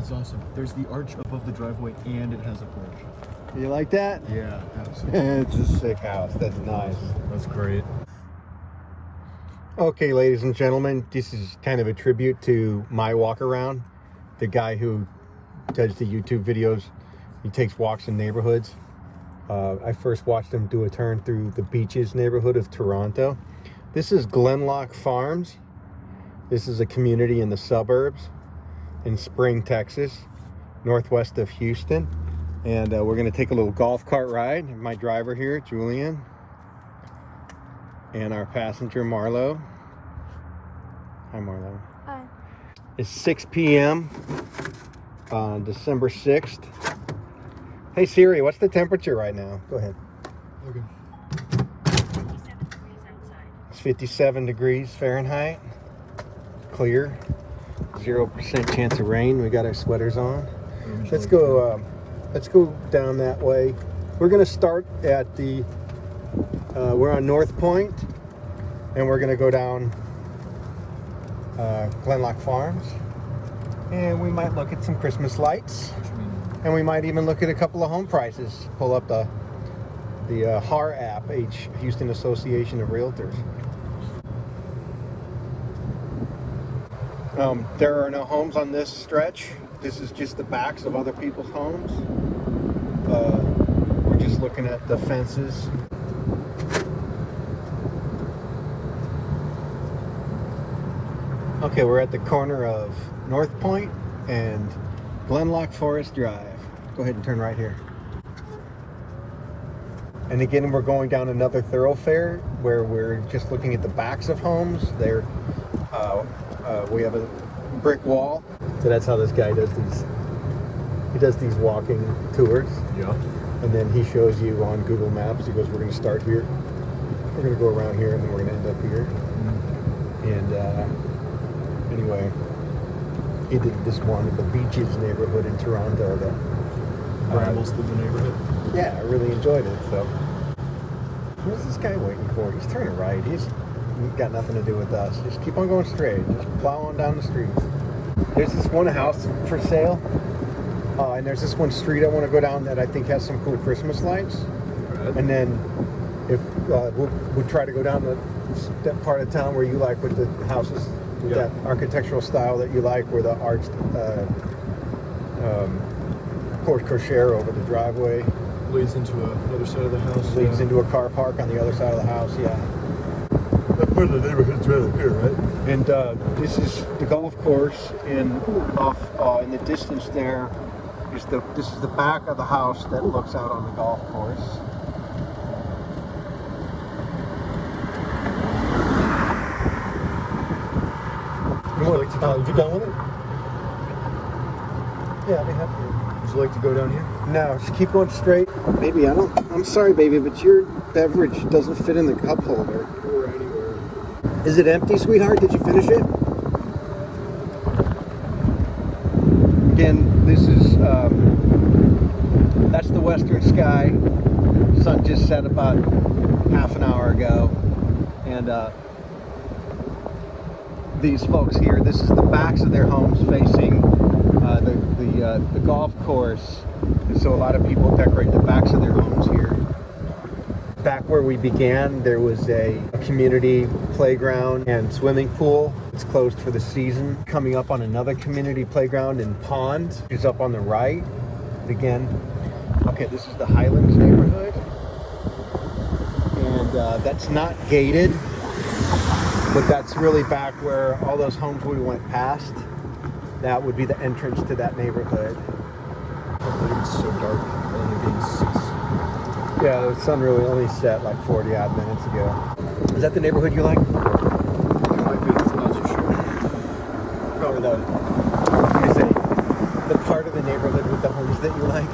is awesome. There's the arch above the driveway and it has a porch. You like that? Yeah, absolutely. it's a sick house. That's nice. That's great. Okay, ladies and gentlemen, this is kind of a tribute to my walk around. The guy who does the YouTube videos, he takes walks in neighborhoods. Uh, I first watched him do a turn through the beaches neighborhood of Toronto. This is Gleannloch Farms. This is a community in the suburbs in Spring, Texas, northwest of Houston. And uh, we're gonna take a little golf cart ride. My driver here, Julian, and our passenger, Marlo. Hi, Marlo. Hi. It's 6 p.m. on December 6th. Hey Siri, what's the temperature right now? Go ahead. Okay. 57 degrees outside. It's 57 degrees Fahrenheit. Clear. 0% chance of rain. We got our sweaters on. Let's go. Um, let's go down that way. We're gonna start at the. Uh, we're on North Point, and we're gonna go down uh, Gleannloch Farms, and we might look at some Christmas lights, and we might even look at a couple of home prices. Pull up the the uh, HAR app, H Houston Association of Realtors. Um, there are no homes on this stretch. This is just the backs of other people's homes. Uh, we're just looking at the fences. Okay, we're at the corner of North Point and Gleannloch Forest Drive. Go ahead and turn right here. And again, we're going down another thoroughfare where we're just looking at the backs of homes. There, uh, uh, we have a brick wall. So that's how this guy does these. He does these walking tours, Yeah. and then he shows you on Google Maps. He goes, "We're going to start here. We're going to go around here, and then we're going to end up here." And uh, anyway, he did this one in the Beaches neighborhood in Toronto. That uh, through the neighborhood. yeah, I really enjoyed it. So, what's this guy waiting for? He's turning right. He's, got nothing to do with us. Just keep on going straight. Just plow on down the street. There's this one house for sale, uh, and there's this one street I want to go down that I think has some cool Christmas lights. And then, if uh, we'll, we'll try to go down the, that part of town where you like with the houses with Yeah. that architectural style that you like, where the arched uh, um, porte cochere over the driveway Leads into a, another side of the house. leads yeah. into a car park on the other side of the house. Yeah. The neighborhood's right up here, right? And uh, this is the golf course, and off uh, in the distance there is the this is the back of the house that looks out on the golf course. Would You like to uh, go- you done with it? Yeah, I'll be happy. Would you like to go down here? No, just keep going straight. Baby, I don't. I'm sorry, baby, but your beverage doesn't fit in the cup holder. Is it empty, sweetheart? Did you finish it? Again, this is um, that's the western sky. Sun just set about half an hour ago, and uh, these folks here. This is the backs of their homes facing uh, the the, uh, the golf course, and so a lot of people decorate the backs of their homes here. Back where we began, there was a, a community playground and swimming pool. It's closed for the season. Coming up on another community playground and pond is up on the right. Again, okay, this is the Highlands neighborhood. And uh, that's not gated, but that's really back where all those homes we went past. That would be the entrance to that neighborhood. It's so dark. Only being six. Yeah, the sun really only set like 40 odd minutes ago. Is that the neighborhood you like? Be. I'm not too sure. Probably the, I say, the part of the neighborhood with the homes that you like?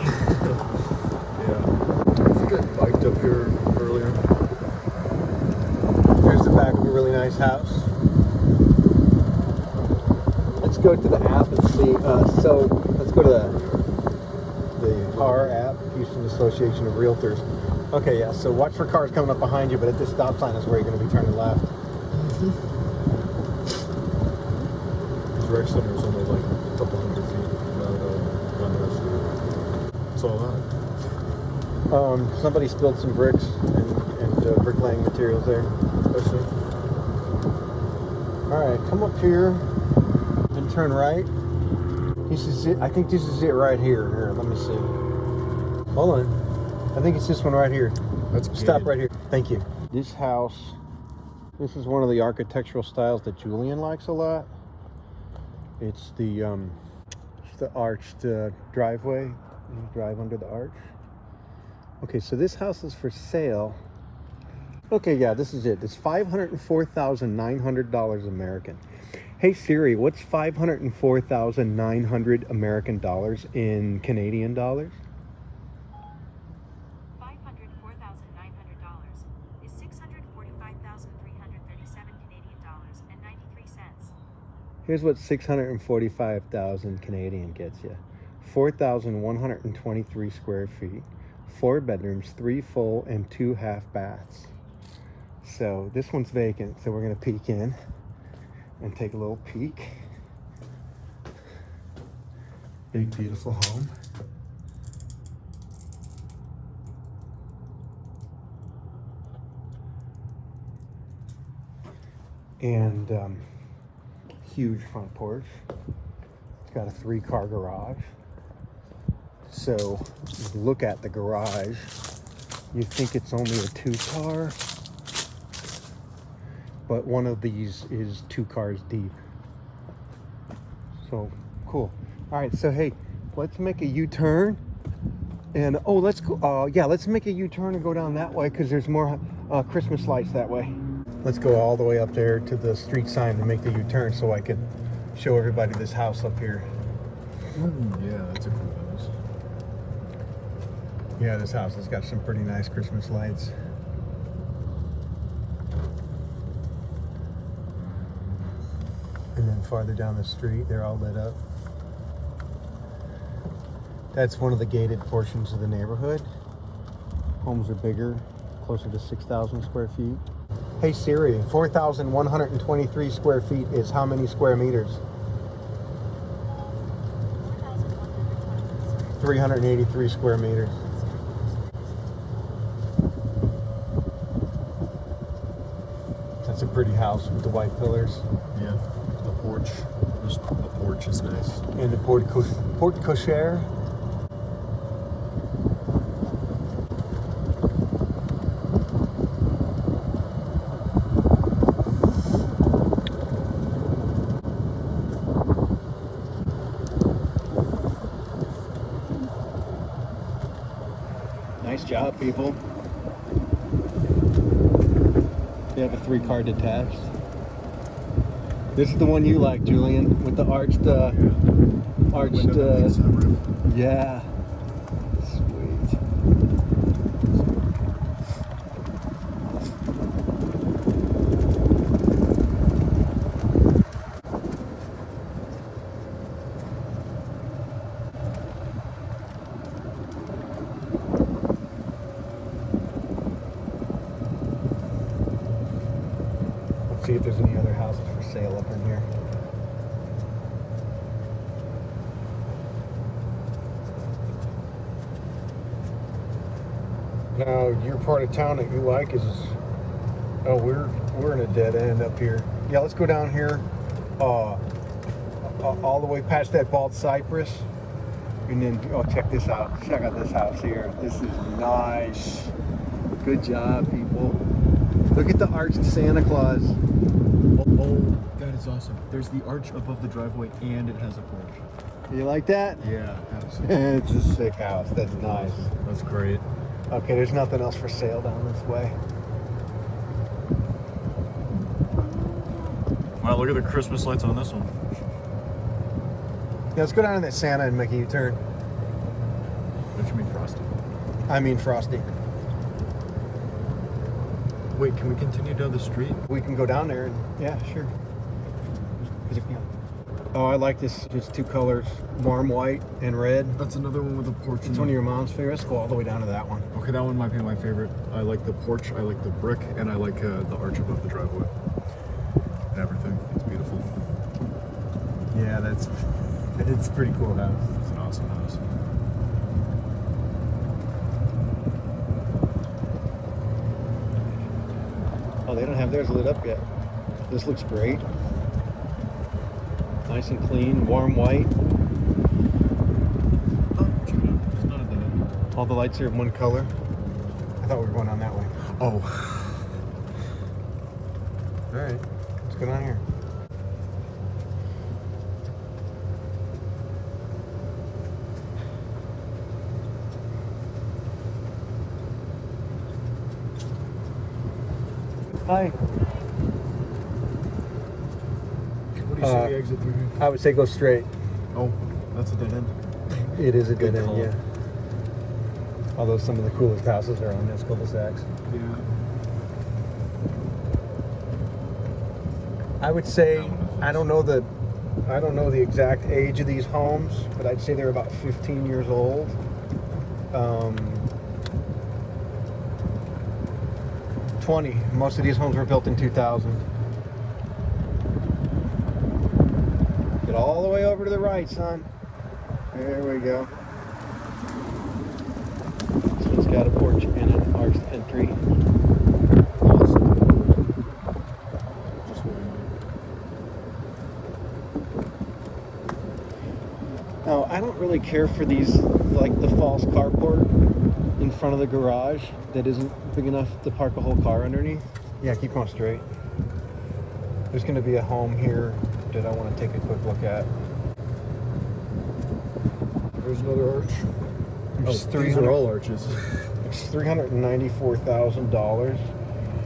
Yeah. I think I biked up here earlier. Here's the back of a really nice house. Let's go to the app and see. Uh, so let's go to the the HAR app, Houston Association of Realtors. Okay, yeah. So watch for cars coming up behind you, but at this stop sign is where you're going to be turning left. His rec center is only like a couple hundred feet. What's all that? Um, somebody spilled some bricks and, and uh, bricklaying materials there. All right, come up here and turn right. This is it. I think this is it right here. Here, let me see. Hold on. I think it's this one right here. Let's Stop right here. Thank you. This house, this is one of the architectural styles that Julian likes a lot. It's the um, it's the arched uh, driveway. You drive under the arch. Okay, so this house is for sale. Okay, yeah, this is it. It's five hundred and four thousand nine hundred dollars American. Hey Siri, what's five hundred and four thousand nine hundred American dollars in Canadian dollars? Five hundred four thousand nine hundred dollars is six hundred forty-five thousand three hundred thirty-seven Canadian dollars and ninety-three cents. Here's what 645,000 Canadian gets you 4,123 square feet, four bedrooms, three full, and two half baths. So this one's vacant, so we're going to peek in and take a little peek. Big, beautiful home. And um, huge front porch. It's got a three car garage. So, look at the garage, you think it's only a two car, but one of these is two cars deep. So, cool. All right, so hey, let's make a U turn. And oh, let's go. Uh, yeah, let's make a U turn and go down that way because there's more uh, Christmas lights that way. Let's go all the way up there to the street sign to make the U-turn so I can show everybody this house up here. Mm, yeah, that's a cool house. Yeah, this house has got some pretty nice Christmas lights. And then farther down the street, they're all lit up. That's one of the gated portions of the neighborhood. Homes are bigger, closer to 6,000 square feet. Hey Siri, 4,123 square feet is how many square meters? Four thousand one hundred twenty. 383 square meters. That's a pretty house with the white pillars. Yeah. The porch. Just the porch is nice. And the porte, co- porte cochere. Nice job, people. They have a three car detached. This is the one you like, Julian, with the arched, uh, arched, uh, leads to the roof. yeah. Sweet. Let's see if there's any other houses for sale up in here. Now, your part of town that you like is, oh, we're we're in a dead end up here. Yeah, let's go down here, uh, all the way past that bald cypress, and then oh, check this out. Check out this house here. This is nice. Good job, people. Look at the arch arched Santa Claus. Oh, oh, that is awesome. There's the arch above the driveway and it has a porch. You like that? Yeah, absolutely. it's a sick house. That's nice. That's great. Okay, there's nothing else for sale down this way. Wow, look at the Christmas lights on this one. Yeah, let's go down to that Santa and make a U-turn. What you mean frosty? I mean Frosty. Wait, can we continue down the street? We can go down there and yeah, sure. Oh, I like this. Just two colors, warm white and red. That's another one with a porch. It's one of your mom's favorites. Go all the way down to that one. Okay, that one might be my favorite. I like the porch, I like the brick, and I like uh, the arch above the driveway. And everything. It's beautiful. Yeah, that's it's pretty cool house. It's an awesome house. Oh, they don't have theirs lit up yet. This looks great. Nice and clean, warm white. Check it out. It's not a dead end. All the lights are in one color. I thought we were going on that way. Oh. All right, what's going on here? Hi. What do you Uh, see the exit through here? I would say go straight. Oh, that's a dead end. It is a Good dead end, call. yeah. Although some of the coolest houses are on this cul-de-sacs. Yeah. I would say I don't know the I don't know the exact age of these homes, but I'd say they're about 15 years old. Um, 20. Most of these homes were built in 2000. Get all the way over to the right, son. There we go. This one's got a porch and an arched entry. Now, I don't really care for these, like the false carport in front of the garage that isn't big enough to park a whole car underneath. Yeah, keep going straight. There's going to be a home here that I want to take a quick look at. There's another arch. Oh, It's these are all arches. It's $394,000.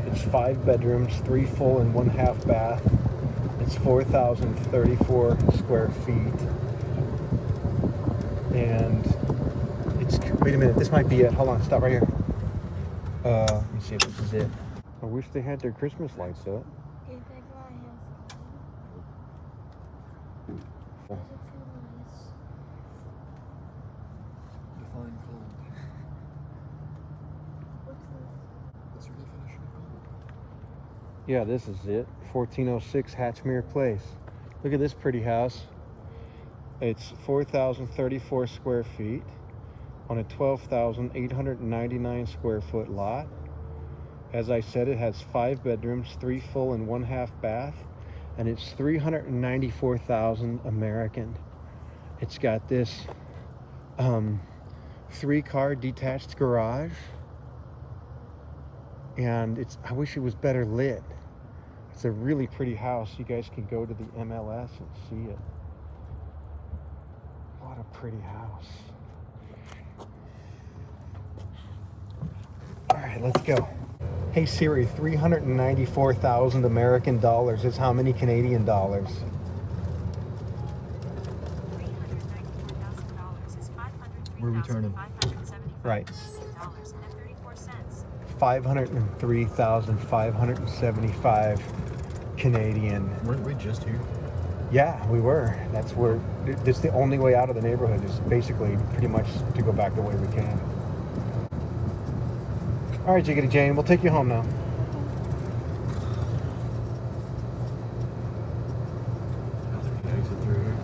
It's five bedrooms, three full and one half bath. It's 4,034 square feet. And it's, wait a minute, this might be it. Hold on, stop right here. Uh, let me see if this is it. I wish they had their Christmas lights up. If I buy him, Oh. does it feel nice? Define cold. What's this? What's your definition of cold? Yeah, this is it. 1406 Hatchmere Place. Look at this pretty house. It's 4,034 square feet on a 12,899 square foot lot. As I said, it has five bedrooms, three full and one half bath, and it's 394,000 American. It's got this um, three car detached garage, and it's. I wish it was better lit. It's a really pretty house. You guys can go to the MLS and see it. What a pretty house. All right, let's go. Hey Siri, 394,000 American dollars is how many Canadian dollars? $394,000 is Where are we turning? Right. $503,575.34. 503,575 Canadian. Weren't we just here? Yeah, we were. That's where. This is the only way out of the neighborhood. Is basically pretty much to go back the way we came. All right, Jiggity Jane, we'll take you home now. Exit through here.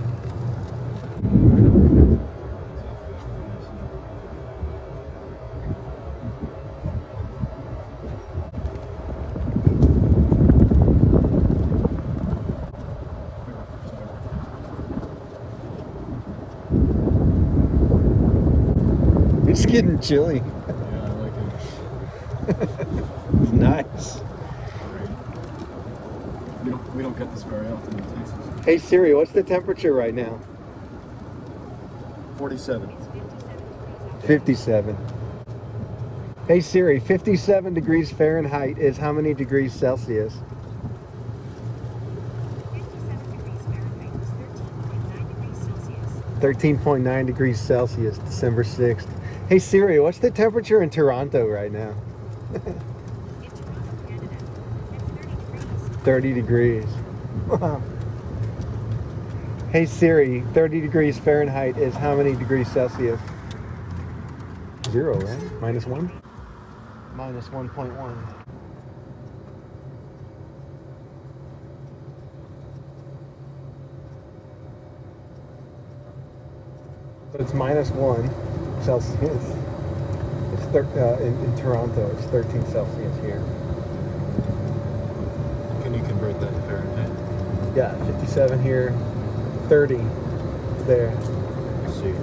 It's getting chilly. Yeah, I like it. It's nice. Great. We don't we don't get this very often in Texas. Hey Siri, what's the temperature right now? Forty-seven. It's 57 degrees 57. Hey Siri, 57 degrees Fahrenheit is how many degrees Celsius? 57 degrees Fahrenheit is 13.9 degrees Celsius. 13.9 degrees Celsius, December 6th. Hey Siri, what's the temperature in Toronto right now? In Toronto, Canada, it's 30 degrees. 30 degrees. hey Siri, 30 degrees Fahrenheit is how many degrees Celsius? Zero, right? Minus one? Minus 1.1. So it's minus one Celsius. It's thir- uh, in, in Toronto. It's 13 Celsius here. get that in Fahrenheit? Yeah, 57 here, 30 there. Let's see.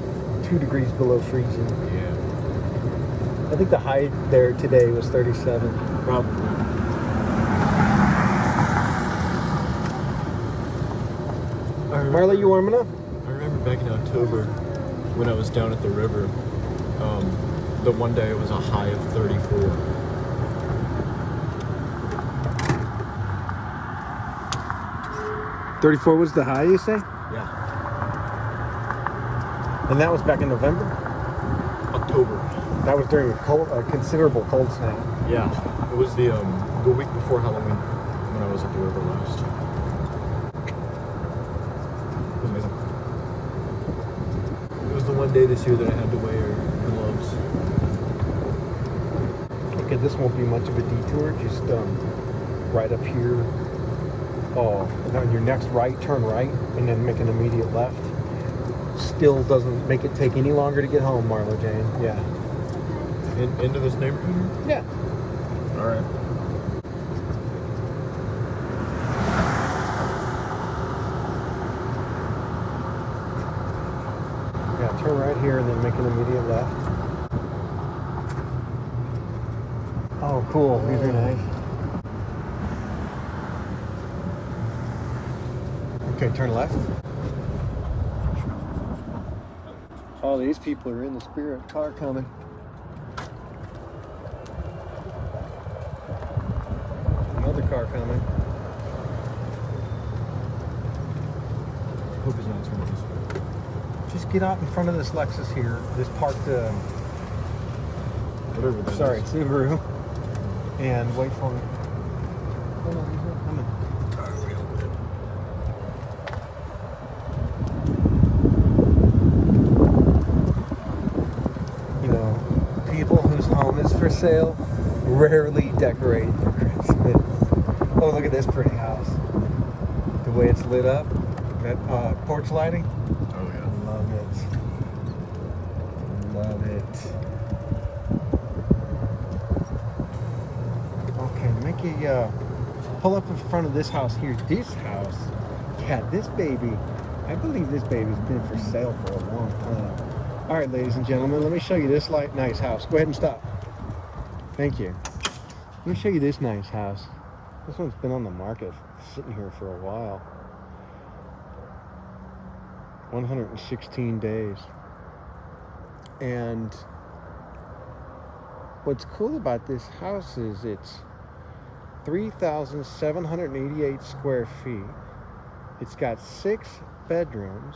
Two degrees below freezing. Yeah. I think the high there today was 37. Probably. I Marla, you warm enough? I remember back in October when I was down at the river. Um, the one day it was a high of 34. Thirty-four was the high, you say? Yeah. And that was back in November. October. That was during a cold, a considerable cold snap. Yeah. It was the um the week before Halloween when I was at the river last. It was amazing. It was the one day this year that I had to wear Okay, this won't be much of a detour. Just um, right up here. Oh, and on your next right, turn right, and then make an immediate left. Still doesn't make it take any longer to get home, Marlo Jane. Yeah. In, into this neighborhood? Yeah. All right. Yeah, turn right here and then make an immediate left. These are nice. Okay, turn left. Oh, these people are in the spirit. Car coming. Another car coming. Hope he's not turning this way. Just get out in front of this Lexus here. This parked, uh, Whatever that sorry, is. Subaru. And wait for me. Hold on, he's not coming. You know, people whose home is for sale rarely decorate for Christmas. Oh, look at this pretty house. The way it's lit up. That uh, porch lighting. Oh yeah. Love it. Love it. Okay, make a uh, pull up in front of this house here. This house, yeah, this baby. I believe this baby's been for sale for a long time. All right, ladies and gentlemen, let me show you this light nice house. Go ahead and stop. Thank you. Let me show you this nice house. This one's been on the market, sitting here for a while. 116 days. And what's cool about this house is it's 3,788 square feet. It's got six bedrooms,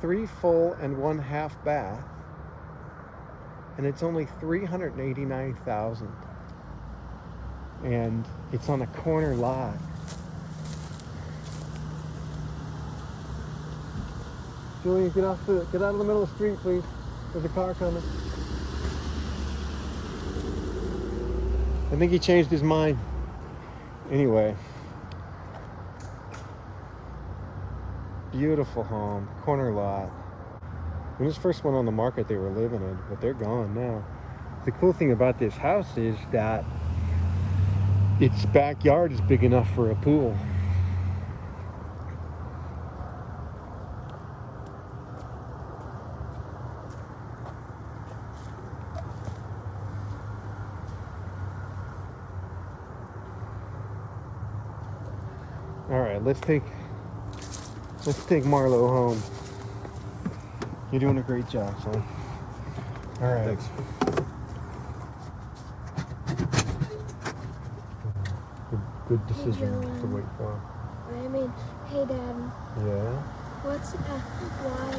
three full and one half bath, and it's only 389,000. And it's on a corner lot. Julian, get off the get out of the middle of the street, please. There's a car coming. I think he changed his mind. Anyway. Beautiful home, corner lot. When this first went on the market, they were living in, but they're gone now. The cool thing about this house is that its backyard is big enough for a pool. All right, let's take let's take Marlo home. You're doing a great job, son. All right. Thanks. Good, good decision to wait for. I mean, hey Dad, Yeah. what's F Y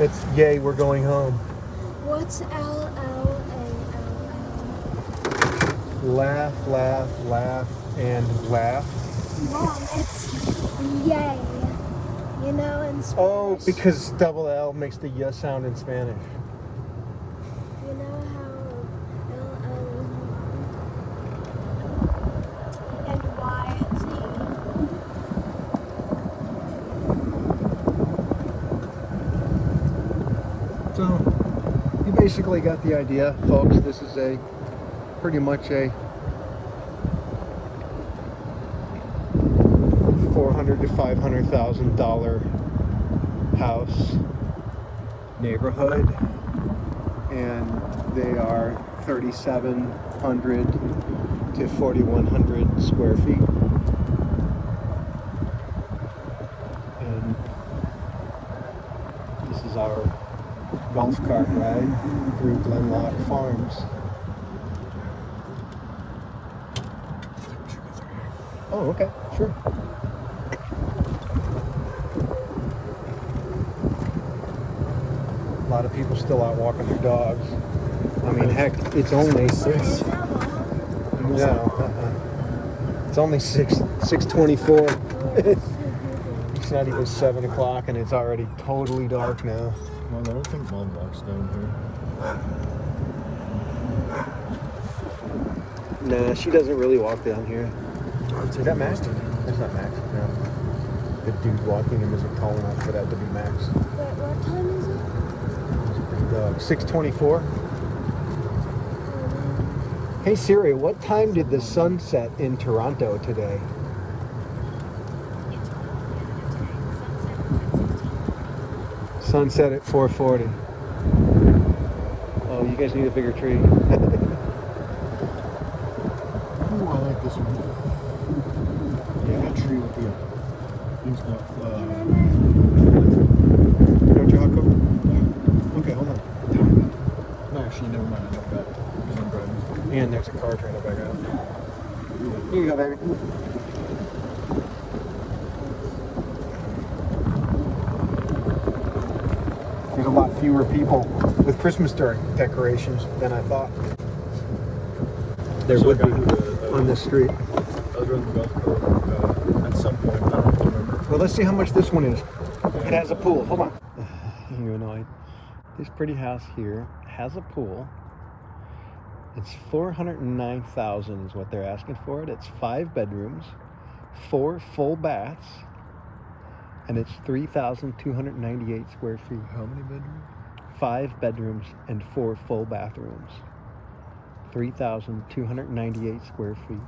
A It's yay, we're going home. Y? What's L L A Laugh, laugh, laugh, and laugh. Mom, it's yay. You know, in oh, Spanish. Oh, because double L makes the y sound in Spanish. You know how L L is? And Y is E. So, you basically got the idea, folks. This is a pretty much a hundred to five hundred thousand dollar house neighborhood, and they are thirty-seven hundred to forty-one hundred square feet. And this is our golf cart ride through Gleannloch Farms. Oh, okay, sure. Lot of people still out walking their dogs. I mean, heck, it's only six. No, uh-uh. it's only six six twenty-four. it's not even seven o'clock, and it's already totally dark now. Mom, I don't think mom walks down here. Nah, she doesn't really walk down here. Is that Max? That's not Max. No. The dude walking him isn't tall enough for that to be Max. Wait, what time is it? Pretty Uh, dog. 624. Hey Siri, what time did the sun set in Toronto today? In Toronto, Canada today, sunset at 616. Sunset at 440. Oh, you guys need a bigger tree. Ooh, I like this one. Yeah, that tree with the things not uh, Don't you hot cover? Okay, hold on. No, actually, never mind. I like that because I'm driving. And there's a car trying to back out. Here you go, baby. There's a lot fewer people with Christmas decorations than I thought. There So would be the- the- on this street. I was driving the golf cart uh, at some point. I don't remember. Well, let's see how much this one is. It has a pool. Hold on. You annoyed. This pretty house here has a pool. It's four hundred and nine thousand is what they're asking for it. It's five bedrooms, four full baths, and it's three thousand two hundred ninety-eight square feet. How many bedrooms? Five bedrooms and four full bathrooms. Three thousand two hundred ninety-eight square feet,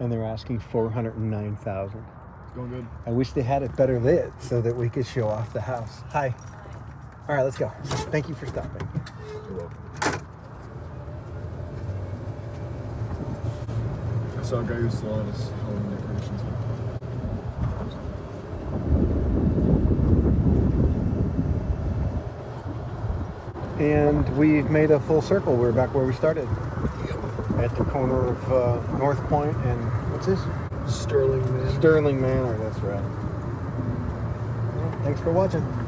and they're asking four hundred and nine thousand. It's going good. I wish they had it better lit so that we could show off the house. Hi. All right, let's go. Thank you for stopping. You're welcome. I saw a guy who still on Halloween decorations. And we've made a full circle. We're back where we started. At the corner of uh, North Point and what's this? Sterling man. Sterling Manor, that's right. Well, thanks for watching.